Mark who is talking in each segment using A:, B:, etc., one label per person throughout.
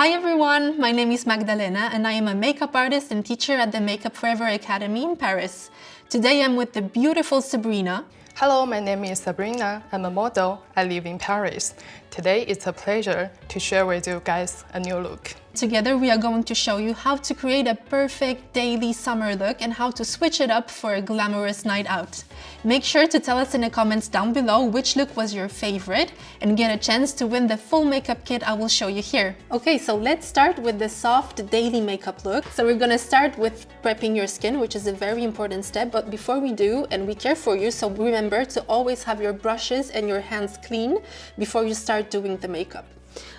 A: Hi everyone, my name is Magdalena and I am a makeup artist and teacher at the Make Up For Ever Academy in Paris. Today I'm with the beautiful Sabrina.
B: Hello, my name is Sabrina. I'm a model. I live in Paris. Today it's a pleasure to share with you guys a new look.
A: Together we are going to show you how to create a perfect daily summer look and how to switch it up for a glamorous night out. Make sure to tell us in the comments down below which look was your favorite and get a chance to win the full makeup kit I will show you here. Okay, so let's start with the soft daily makeup look. So we're gonna start with prepping your skin, which is a very important step. But before we do, and we care for you, so remember to always have your brushes and your hands clean before you start doing the makeup.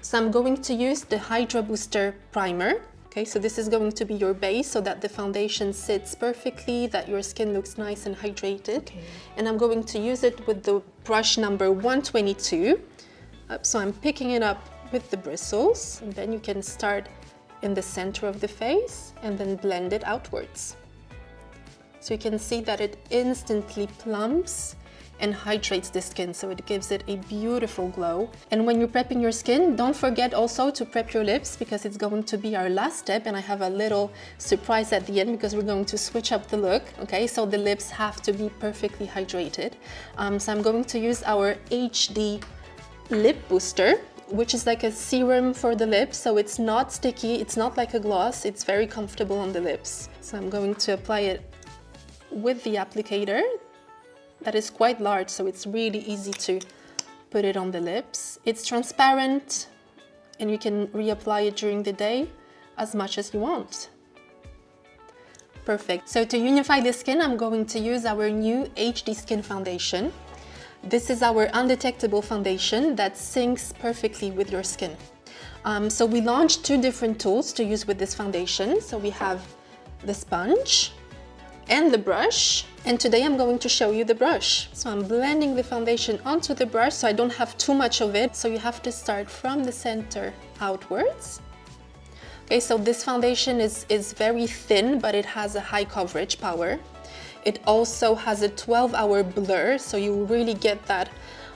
A: So I'm going to use the Hydra Booster Primer. Okay, so this is going to be your base so that the foundation sits perfectly, that your skin looks nice and hydrated. Okay. And I'm going to use it with the brush number 122. Uh, so I'm picking it up with the bristles and then you can start in the center of the face and then blend it outwards. So you can see that it instantly plumps and hydrates the skin so it gives it a beautiful glow. And when you're prepping your skin, don't forget also to prep your lips because it's going to be our last step and I have a little surprise at the end because we're going to switch up the look, okay? So the lips have to be perfectly hydrated. Um, so I'm going to use our HD Lip Booster which is like a serum for the lips so it's not sticky it's not like a gloss it's very comfortable on the lips so I'm going to apply it with the applicator that is quite large, so it's really easy to put it on the lips. It's transparent and you can reapply it during the day as much as you want. Perfect. So to unify the skin, I'm going to use our new HD Skin Foundation. This is our undetectable foundation that syncs perfectly with your skin. Um, so we launched two different tools to use with this foundation. So we have the sponge and the brush. And today I'm going to show you the brush. So I'm blending the foundation onto the brush so I don't have too much of it. So you have to start from the center outwards. Okay, so this foundation is, is very thin, but it has a high coverage power. It also has a 12 hour blur, so you really get that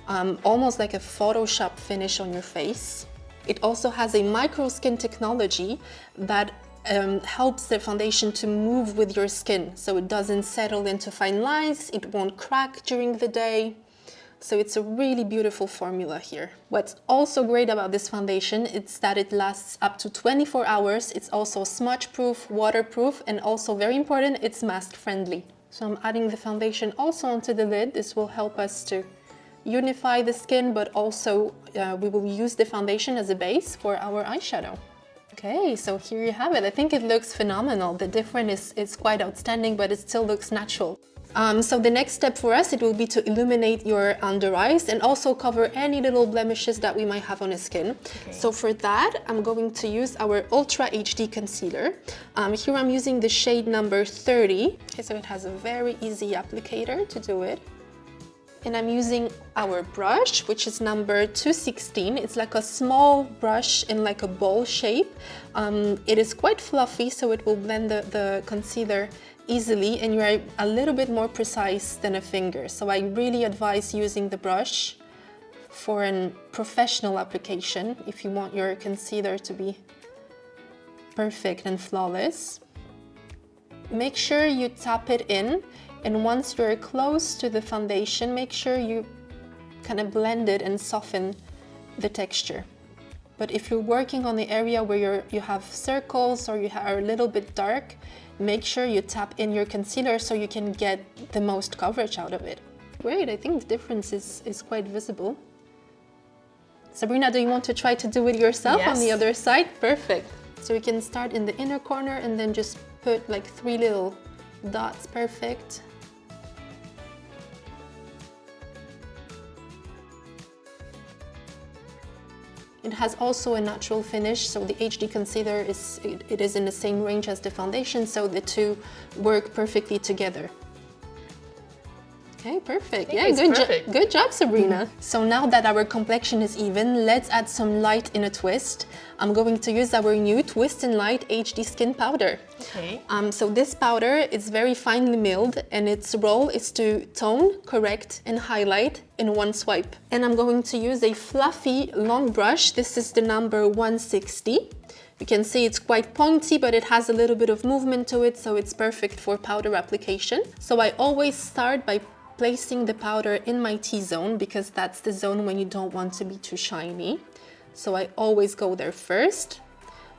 A: um, almost like a Photoshop finish on your face. It also has a micro skin technology that um, helps the foundation to move with your skin so it doesn't settle into fine lines, it won't crack during the day. So it's a really beautiful formula here. What's also great about this foundation is that it lasts up to 24 hours. It's also smudge proof, waterproof, and also very important, it's mask friendly. So I'm adding the foundation also onto the lid. This will help us to unify the skin, but also uh, we will use the foundation as a base for our eyeshadow. Okay, so here you have it. I think it looks phenomenal. The difference is, is quite outstanding, but it still looks natural. Um, so the next step for us, it will be to illuminate your under eyes and also cover any little blemishes that we might have on the skin. Okay. So for that, I'm going to use our Ultra HD Concealer. Um, here I'm using the shade number 30. Okay, so it has a very easy applicator to do it and I'm using our brush, which is number 216. It's like a small brush in like a bowl shape. Um, it is quite fluffy, so it will blend the, the concealer easily and you're a little bit more precise than a finger. So I really advise using the brush for a professional application if you want your concealer to be perfect and flawless. Make sure you tap it in and once you're close to the foundation, make sure you kind of blend it and soften the texture. But if you're working on the area where you're, you have circles or you are a little bit dark, make sure you tap in your concealer so you can get the most coverage out of it. Great, I think the difference is, is quite visible. Sabrina, do you want to try to do it yourself yes. on the other side? Perfect. So you can start in the inner corner and then just put like three little dots, perfect. It has also a natural finish, so the HD concealer is it, it is in the same range as the foundation, so the two work perfectly together. Okay, perfect. Yeah, good,
B: perfect.
A: Jo good job, Sabrina. so now that our complexion is even, let's add some light in a twist. I'm going to use our new Twist and Light HD Skin Powder.
B: Okay.
A: Um, so this powder is very finely milled and its role is to tone, correct and highlight in one swipe. And I'm going to use a fluffy long brush. This is the number 160. You can see it's quite pointy, but it has a little bit of movement to it, so it's perfect for powder application. So I always start by placing the powder in my T-zone because that's the zone when you don't want to be too shiny. So I always go there first.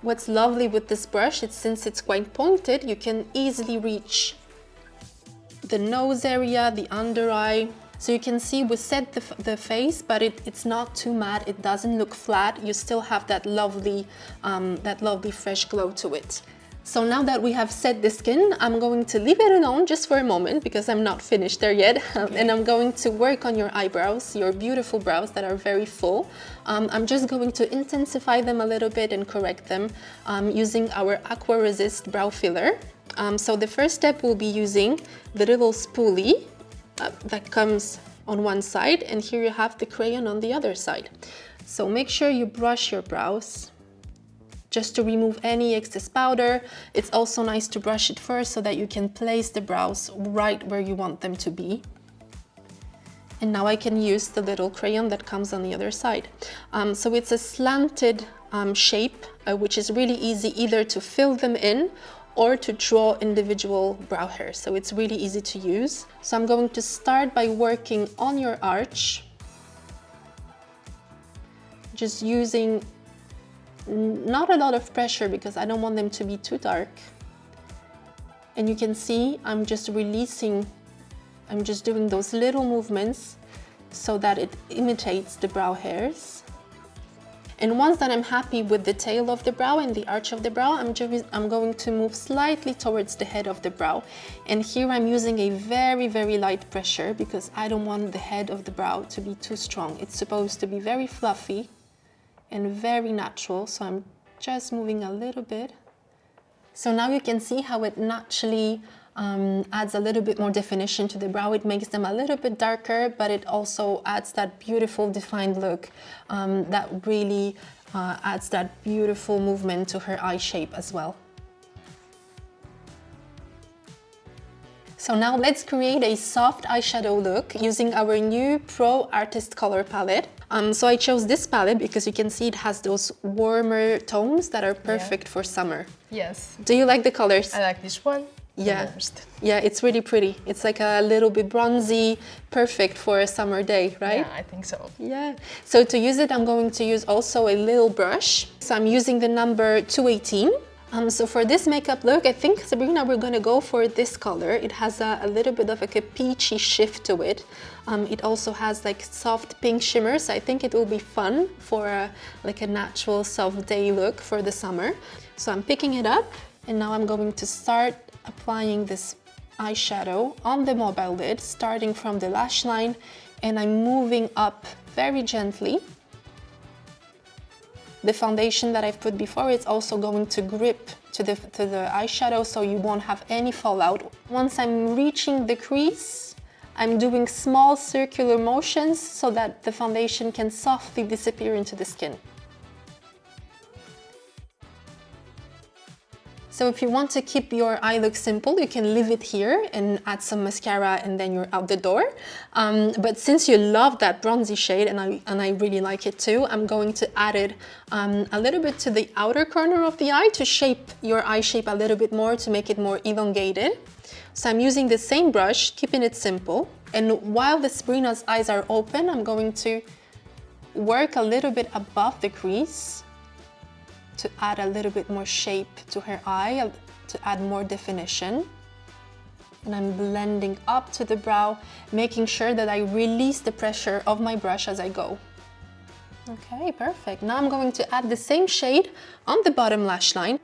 A: What's lovely with this brush is since it's quite pointed, you can easily reach the nose area, the under eye. So you can see we set the, the face, but it, it's not too matte. It doesn't look flat. You still have that lovely, um, that lovely fresh glow to it. So now that we have set the skin, I'm going to leave it alone just for a moment because I'm not finished there yet. and I'm going to work on your eyebrows, your beautiful brows that are very full. Um, I'm just going to intensify them a little bit and correct them um, using our Aqua Resist Brow Filler. Um, so the first step will be using the little spoolie uh, that comes on one side and here you have the crayon on the other side. So make sure you brush your brows just to remove any excess powder. It's also nice to brush it first so that you can place the brows right where you want them to be. And now I can use the little crayon that comes on the other side. Um, so it's a slanted um, shape, uh, which is really easy either to fill them in or to draw individual brow hairs. So it's really easy to use. So I'm going to start by working on your arch. Just using not a lot of pressure because I don't want them to be too dark. And you can see I'm just releasing, I'm just doing those little movements so that it imitates the brow hairs. And once that I'm happy with the tail of the brow and the arch of the brow, I'm, just, I'm going to move slightly towards the head of the brow. And here I'm using a very, very light pressure because I don't want the head of the brow to be too strong. It's supposed to be very fluffy and very natural. So I'm just moving a little bit. So now you can see how it naturally um, adds a little bit more definition to the brow. It makes them a little bit darker, but it also adds that beautiful defined look um, that really uh, adds that beautiful movement to her eye shape as well. So now let's create a soft eyeshadow look using our new Pro Artist Color Palette. Um, so I chose this palette because you can see it has those warmer tones that are perfect yeah. for summer.
B: Yes.
A: Do you like the colors?
B: I like this one.
A: Yeah. Yeah, it's really pretty. It's like a little bit bronzy, perfect for a summer day, right?
B: Yeah, I think so.
A: Yeah. So to use it, I'm going to use also a little brush. So I'm using the number 218. Um, so for this makeup look, I think, Sabrina, we're going to go for this color. It has a, a little bit of like a peachy shift to it. Um, it also has like soft pink shimmer, so I think it will be fun for a, like a natural soft day look for the summer. So I'm picking it up and now I'm going to start applying this eyeshadow on the mobile lid, starting from the lash line, and I'm moving up very gently. The foundation that I've put before is also going to grip to the, to the eyeshadow so you won't have any fallout. Once I'm reaching the crease, I'm doing small circular motions so that the foundation can softly disappear into the skin. So if you want to keep your eye look simple, you can leave it here and add some mascara and then you're out the door. Um, but since you love that bronzy shade and I, and I really like it too, I'm going to add it um, a little bit to the outer corner of the eye to shape your eye shape a little bit more to make it more elongated. So I'm using the same brush, keeping it simple. And while the Sabrina's eyes are open, I'm going to work a little bit above the crease to add a little bit more shape to her eye, to add more definition. And I'm blending up to the brow, making sure that I release the pressure of my brush as I go. Okay, perfect. Now I'm going to add the same shade on the bottom lash line.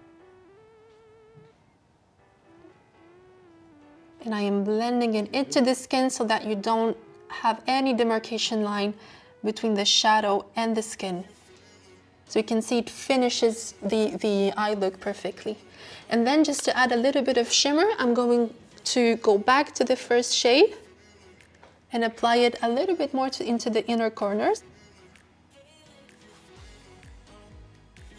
A: And I am blending it into the skin so that you don't have any demarcation line between the shadow and the skin. So you can see it finishes the, the eye look perfectly. And then just to add a little bit of shimmer, I'm going to go back to the first shade and apply it a little bit more to, into the inner corners.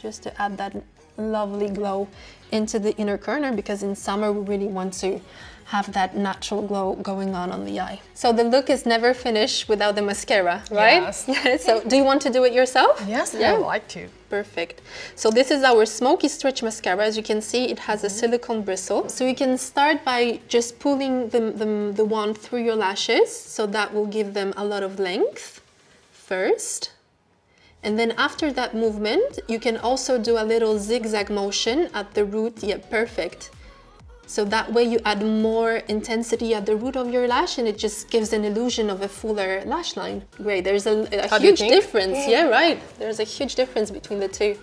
A: Just to add that lovely glow into the inner corner because in summer we really want to have that natural glow going on on the eye. So the look is never finished without the mascara, right?
B: Yes.
A: so do you want to do it yourself?
B: Yes,
A: Yeah.
B: I would like to.
A: Perfect. So this is our Smoky Stretch Mascara. As you can see, it has a mm-hmm. silicone bristle. So you can start by just pulling the, the, the wand through your lashes. So that will give them a lot of length first. And then after that movement, you can also do a little zigzag motion at the root. Yeah, perfect. So that way you add more intensity at the root of your lash and it just gives an illusion of a fuller lash line. Great, there's a, a
B: How do you
A: huge difference. Yeah, right. There's a huge difference between the two.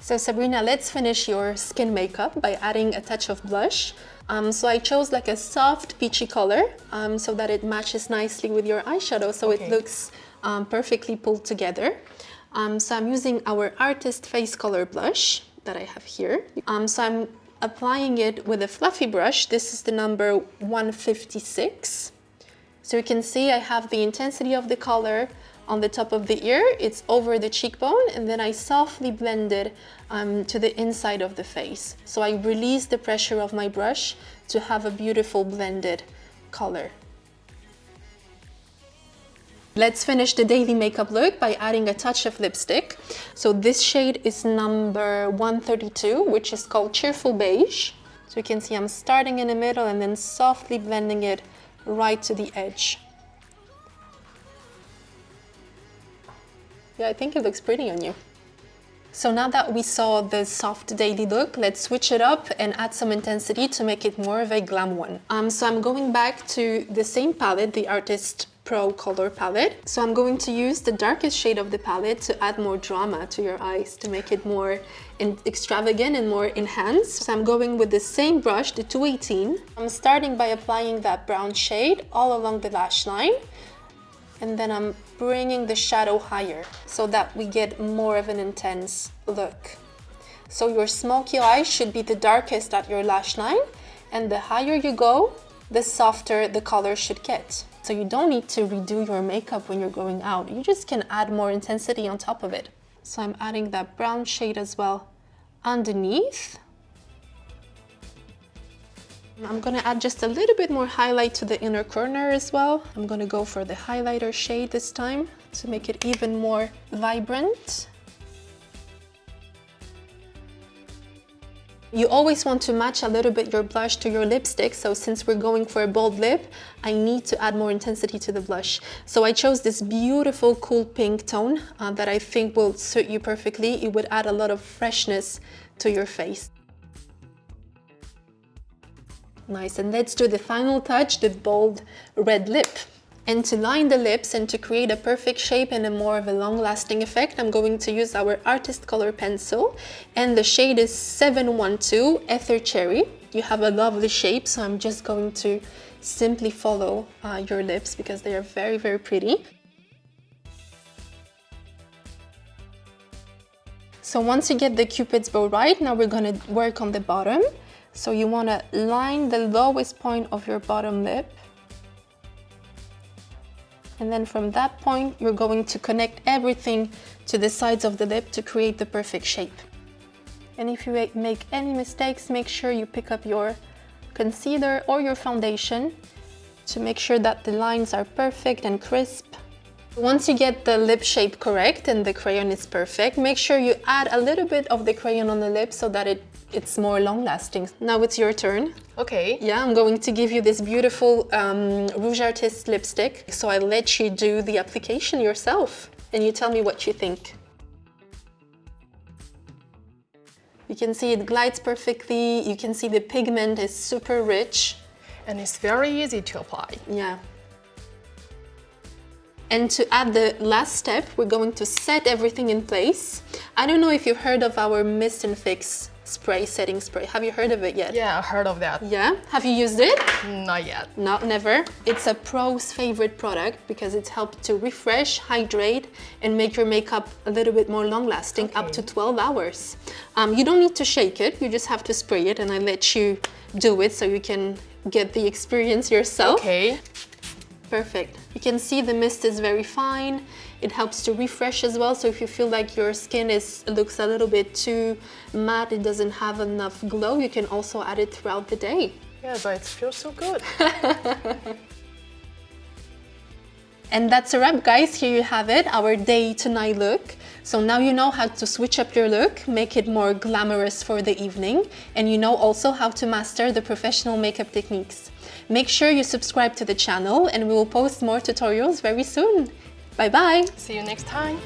A: So Sabrina, let's finish your skin makeup by adding a touch of blush. Um, so I chose like a soft peachy color um, so that it matches nicely with your eyeshadow so it looks um, perfectly pulled together. Um, so I'm using our Artist Face Color Blush that I have here. Um, so I'm applying it with a fluffy brush. This is the number 156. So you can see I have the intensity of the color on the top of the ear, it's over the cheekbone, and then I softly blend it um, to the inside of the face. So I release the pressure of my brush to have a beautiful blended color. Let's finish the daily makeup look by adding a touch of lipstick. So this shade is number 132, which is called Cheerful Beige. So you can see I'm starting in the middle and then softly blending it right to the edge. Yeah, I think it looks pretty on you. So now that we saw the soft daily look, let's switch it up and add some intensity to make it more of a glam one. Um, so I'm going back to the same palette, the Artist Pro Color palette. So I'm going to use the darkest shade of the palette to add more drama to your eyes, to make it more extravagant and more enhanced. So I'm going with the same brush, the 218. I'm starting by applying that brown shade all along the lash line and then I'm bringing the shadow higher so that we get more of an intense look. So your smoky eye should be the darkest at your lash line and the higher you go, the softer the color should get. So you don't need to redo your makeup when you're going out. You just can add more intensity on top of it. So I'm adding that brown shade as well underneath. I'm gonna add just a little bit more highlight to the inner corner as well. I'm gonna go for the highlighter shade this time to make it even more vibrant. You always want to match a little bit your blush to your lipstick, so since we're going for a bold lip, I need to add more intensity to the blush. So I chose this beautiful cool pink tone uh, that I think will suit you perfectly. It would add a lot of freshness to your face. Nice, and let's do the final touch, the bold red lip. And to line the lips and to create a perfect shape and a more of a long-lasting effect, I'm going to use our Artist Color Pencil. And the shade is 712 Ether Cherry. You have a lovely shape, so I'm just going to simply follow uh, your lips because they are very, very pretty. So once you get the cupid's bow right, now we're gonna work on the bottom. So you wanna line the lowest point of your bottom lip. And then from that point, you're going to connect everything to the sides of the lip to create the perfect shape. And if you make any mistakes, make sure you pick up your concealer or your foundation to make sure that the lines are perfect and crisp. Once you get the lip shape correct and the crayon is perfect, make sure you add a little bit of the crayon on the lip so that it, it's more long lasting. Now it's your turn.
B: Okay.
A: Yeah, I'm going to give you this beautiful um, Rouge Artist lipstick. So I let you do the application yourself and you tell me what you think. You can see it glides perfectly. You can see the pigment is super rich.
B: And it's very easy to apply.
A: Yeah. And to add the last step, we're going to set everything in place. I don't know if you've heard of our Mist and Fix spray, setting spray. Have you heard of it yet?
B: Yeah, I heard of that.
A: Yeah? Have you used it?
B: Not yet.
A: No, never. It's a pro's favorite product because it's helped to refresh, hydrate, and make your makeup a little bit more long lasting, up to 12 hours. Um, you don't need to shake it, you just have to spray it, and I let you do it so you can get the experience yourself.
B: Okay.
A: Perfect. You can see the mist is very fine. It helps to refresh as well. So if you feel like your skin is looks a little bit too matte, it doesn't have enough glow, you can also add it throughout the day.
B: Yeah, but it feels so good.
A: And that's a wrap guys, here you have it, our day to night look. So now you know how to switch up your look, make it more glamorous for the evening, and you know also how to master the professional makeup techniques. Make sure you subscribe to the channel and we will post more tutorials very soon. Bye bye!
B: See you next time.